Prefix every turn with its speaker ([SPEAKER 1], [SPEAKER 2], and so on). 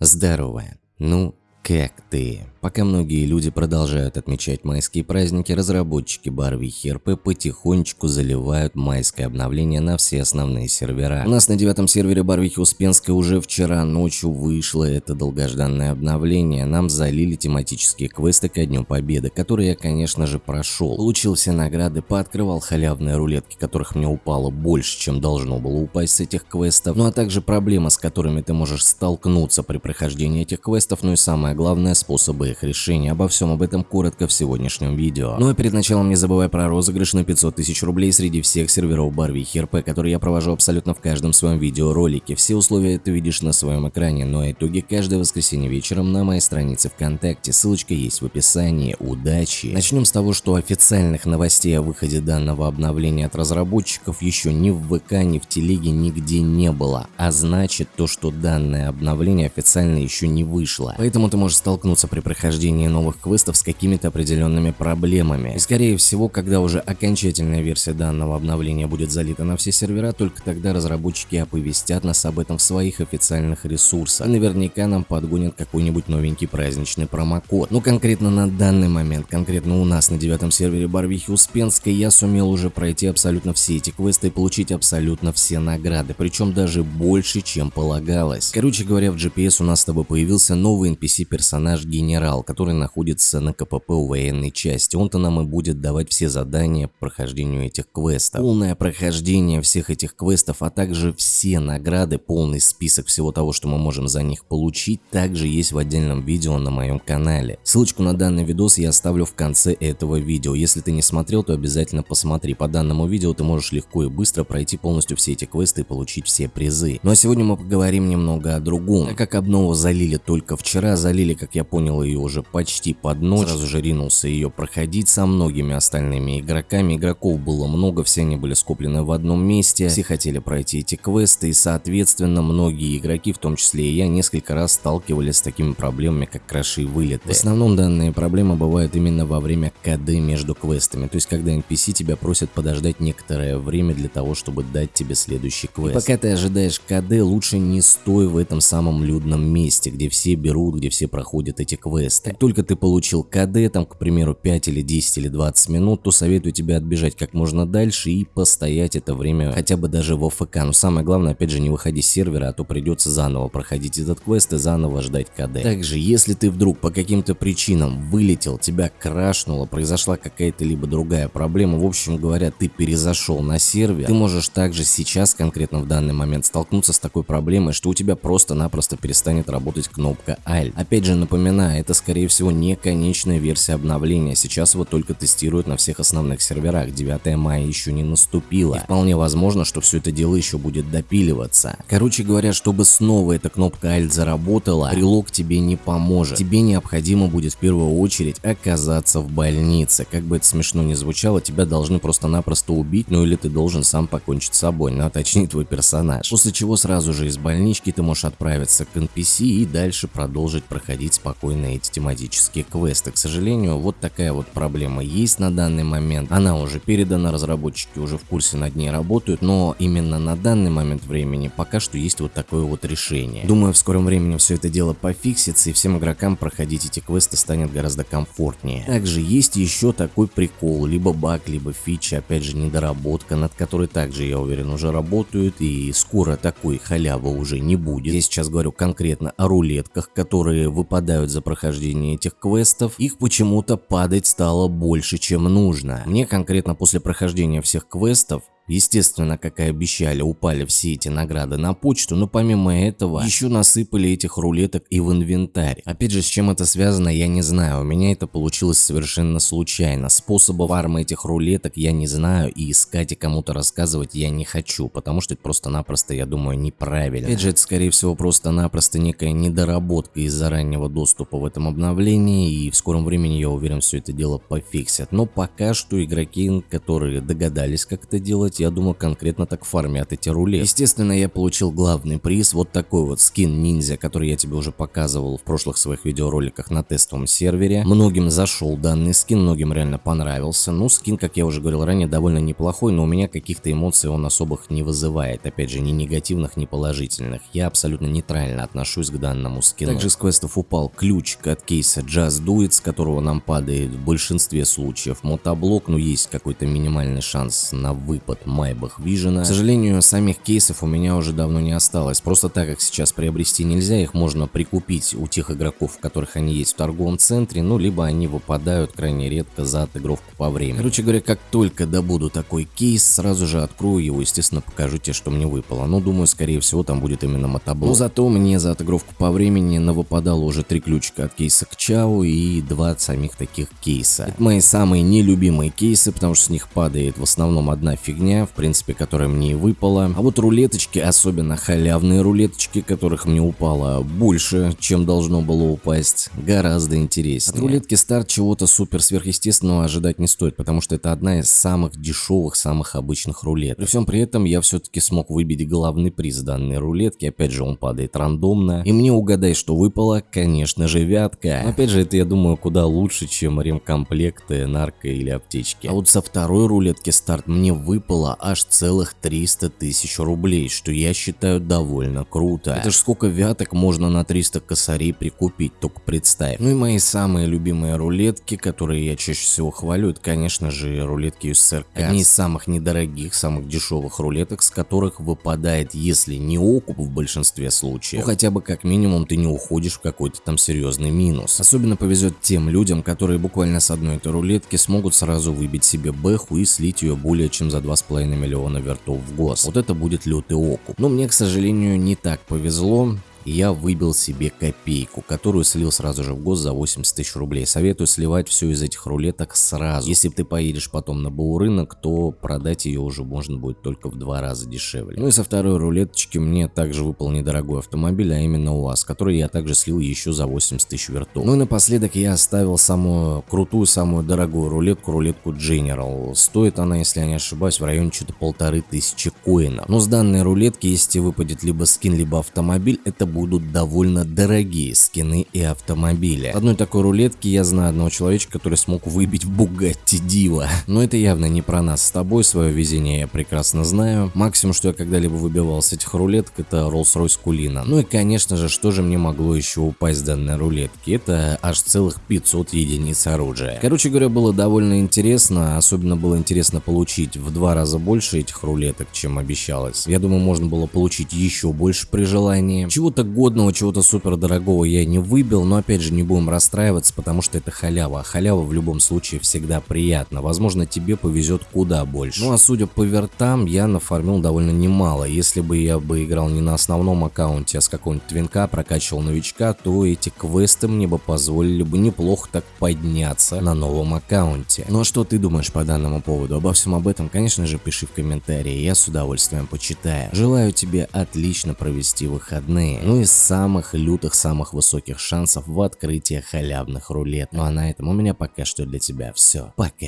[SPEAKER 1] Здорово. Ну, как ты? Пока многие люди продолжают отмечать майские праздники, разработчики Барвихи РП потихонечку заливают майское обновление на все основные сервера. У нас на девятом сервере Барвихи Успенской уже вчера ночью вышло это долгожданное обновление. Нам залили тематические квесты ко Дню Победы, которые я, конечно же, прошел. Получил все награды, пооткрывал халявные рулетки, которых мне упало больше, чем должно было упасть с этих квестов. Ну а также проблемы, с которыми ты можешь столкнуться при прохождении этих квестов, ну и самое главное, способы их решения. Обо всем об этом коротко в сегодняшнем видео. Ну а перед началом не забывай про розыгрыш на 500 тысяч рублей среди всех серверов Барвихи РП, которые я провожу абсолютно в каждом своем видеоролике. Все условия ты видишь на своем экране, но итоги каждое воскресенье вечером на моей странице ВКонтакте. Ссылочка есть в описании. Удачи! Начнем с того, что официальных новостей о выходе данного обновления от разработчиков еще ни в ВК, ни в Телеге нигде не было. А значит то, что данное обновление официально еще не вышло. Поэтому ты можешь столкнуться при прохождении новых квестов с какими-то определенными проблемами. И скорее всего, когда уже окончательная версия данного обновления будет залита на все сервера, только тогда разработчики оповестят нас об этом в своих официальных ресурсах. И наверняка нам подгонят какой-нибудь новенький праздничный промокод. Но конкретно на данный момент, конкретно у нас на девятом сервере Барвихи Успенской, я сумел уже пройти абсолютно все эти квесты и получить абсолютно все награды, причем даже больше, чем полагалось. Короче говоря, в GPS у нас с тобой появился новый NPC-персонаж Генерал генерал, который находится на КПП у военной части. Он-то нам и будет давать все задания по прохождению этих квестов. Полное прохождение всех этих квестов, а также все награды, полный список всего того, что мы можем за них получить, также есть в отдельном видео на моем канале. Ссылочку на данный видос я оставлю в конце этого видео. Если ты не смотрел, то обязательно посмотри. По данному видео ты можешь легко и быстро пройти полностью все эти квесты и получить все призы. Ну а сегодня мы поговорим немного о другом. Так как обнову залили только вчера, залили, как я понял, ее уже почти под ночь, сразу же ринулся ее проходить со многими остальными игроками. Игроков было много, все они были скоплены в одном месте, все хотели пройти эти квесты и соответственно многие игроки, в том числе и я, несколько раз сталкивались с такими проблемами, как краши и вылеты. В основном данные проблемы бывают именно во время КД между квестами, то есть когда NPC тебя просят подождать некоторое время для того, чтобы дать тебе следующий квест. И пока ты ожидаешь КД, лучше не стой в этом самом людном месте, где все берут, где все проходят эти квесты. Как только ты получил КД, там, к примеру, 5 или 10 или 20 минут, то советую тебе отбежать как можно дальше и постоять это время хотя бы даже в ОФК. Но самое главное, опять же, не выходи с сервера, а то придется заново проходить этот квест и заново ждать КД. Также, если ты вдруг по каким-то причинам вылетел, тебя крашнуло, произошла какая-то либо другая проблема, в общем говоря, ты перезашел на сервер, ты можешь также сейчас, конкретно в данный момент, столкнуться с такой проблемой, что у тебя просто-напросто перестанет работать кнопка Alt. Опять же, напоминаю, это скорее всего не конечная версия обновления, сейчас его только тестируют на всех основных серверах, 9 мая еще не наступило. И вполне возможно, что все это дело еще будет допиливаться. Короче говоря, чтобы снова эта кнопка Alt заработала, прилог тебе не поможет. Тебе необходимо будет в первую очередь оказаться в больнице. Как бы это смешно не звучало, тебя должны просто-напросто убить, ну или ты должен сам покончить с собой, ну а точнее твой персонаж. После чего сразу же из больнички ты можешь отправиться к NPC и дальше продолжить проходить спокойно эти тематические квесты. К сожалению, вот такая вот проблема есть на данный момент. Она уже передана, разработчики уже в курсе над ней работают, но именно на данный момент времени пока что есть вот такое вот решение. Думаю, в скором времени все это дело пофиксится и всем игрокам проходить эти квесты станет гораздо комфортнее. Также есть еще такой прикол, либо баг, либо фича, опять же недоработка, над которой также, я уверен, уже работают и скоро такой халявы уже не будет. Я сейчас говорю конкретно о рулетках, которые выпадают за прохождение этих квестов, их почему-то падать стало больше, чем нужно. Мне конкретно после прохождения всех квестов Естественно, как и обещали, упали все эти награды на почту, но помимо этого еще насыпали этих рулеток и в инвентарь. Опять же, с чем это связано, я не знаю, у меня это получилось совершенно случайно. Способа фарма этих рулеток я не знаю и искать и кому-то рассказывать я не хочу, потому что это просто-напросто, я думаю, неправильно. Опять же, это скорее всего просто-напросто некая недоработка из-за раннего доступа в этом обновлении и в скором времени, я уверен, все это дело пофиксят. Но пока что игроки, которые догадались как это делать, делать, я думаю, конкретно так фармят эти рулеты. Естественно, я получил главный приз, вот такой вот скин ниндзя, который я тебе уже показывал в прошлых своих видеороликах на тестовом сервере. Многим зашел данный скин, многим реально понравился. Ну, скин, как я уже говорил ранее, довольно неплохой, но у меня каких-то эмоций он особых не вызывает. Опять же, ни негативных, ни положительных. Я абсолютно нейтрально отношусь к данному скину. Также с квестов упал ключ от кейса Just Do It, с которого нам падает в большинстве случаев мотоблок, но есть какой-то минимальный шанс на выпад Майбах Vision. К сожалению, самих кейсов у меня уже давно не осталось. Просто так как сейчас приобрести нельзя, их можно прикупить у тех игроков, у которых они есть в торговом центре, ну либо они выпадают крайне редко за отыгровку по времени. Короче говоря, как только добуду такой кейс, сразу же открою его, естественно, покажу тебе, что мне выпало. Но думаю, скорее всего, там будет именно мотоблок. Но зато мне за отыгровку по времени навыпадало уже три ключика от кейса к Чау и два от самих таких кейса. Это мои самые нелюбимые кейсы, потому что с них падает в основном одна фигня, в принципе, которая мне и выпала. А вот рулеточки, особенно халявные рулеточки, которых мне упало больше, чем должно было упасть, гораздо интереснее. От рулетки старт чего-то супер сверхъестественного ожидать не стоит, потому что это одна из самых дешевых, самых обычных рулет. При всем при этом я все-таки смог выбить главный приз данной рулетки, опять же он падает рандомно, и мне угадай, что выпало, конечно же, вятка. Но опять же, это я думаю куда лучше, чем ремкомплекты, нарко или аптечки. А вот со второй рулетки старт мне выпало аж целых 300 тысяч рублей, что я считаю довольно круто. Это ж сколько вяток можно на 300 косарей прикупить, только представь. Ну и мои самые любимые рулетки, которые я чаще всего хвалю, это конечно же рулетки USSR Одни из самых недорогих, самых дешевых рулеток, с которых выпадает, если не окуп в большинстве случаев, то хотя бы как минимум ты не уходишь в какой-то там серьезный минус. Особенно повезет тем людям, которые буквально с одной этой рулетки смогут сразу выбить себе бэху и слить ее более чем за 2,5 миллиона вертов в гос. Вот это будет лютый окуп. Но мне, к сожалению, не так повезло я выбил себе копейку, которую слил сразу же в гос за 80 тысяч рублей. Советую сливать все из этих рулеток сразу. Если ты поедешь потом на БУ рынок, то продать ее уже можно будет только в два раза дешевле. Ну и со второй рулеточки мне также выпал недорогой автомобиль, а именно УАЗ, который я также слил еще за 80 тысяч вертов. Ну и напоследок я оставил самую крутую, самую дорогую рулетку, рулетку General. Стоит она, если я не ошибаюсь, в районе что-то полторы тысячи коинов. Но с данной рулетки, если выпадет либо скин, либо автомобиль, это будут довольно дорогие скины и автомобили. Одной такой рулетки я знаю одного человечка, который смог выбить Бугатти Дива. Но это явно не про нас с тобой, свое везение я прекрасно знаю. Максимум, что я когда-либо выбивал с этих рулеток, это Rolls-Royce Кулина. Ну и конечно же, что же мне могло еще упасть с данной рулетки? Это аж целых 500 единиц оружия. Короче говоря, было довольно интересно, особенно было интересно получить в два раза больше этих рулеток, чем обещалось. Я думаю, можно было получить еще больше при желании. Чего-то годного, чего-то супер дорогого я не выбил, но опять же не будем расстраиваться, потому что это халява. А халява в любом случае всегда приятно. Возможно, тебе повезет куда больше. Ну а судя по вертам, я нафармил довольно немало. Если бы я бы играл не на основном аккаунте, а с какого-нибудь твинка, прокачивал новичка, то эти квесты мне бы позволили бы неплохо так подняться на новом аккаунте. Ну а что ты думаешь по данному поводу? Обо всем об этом, конечно же, пиши в комментарии, я с удовольствием почитаю. Желаю тебе отлично провести выходные. Ну из самых лютых, самых высоких шансов в открытии халявных рулет. Ну а на этом у меня пока что для тебя все. Пока.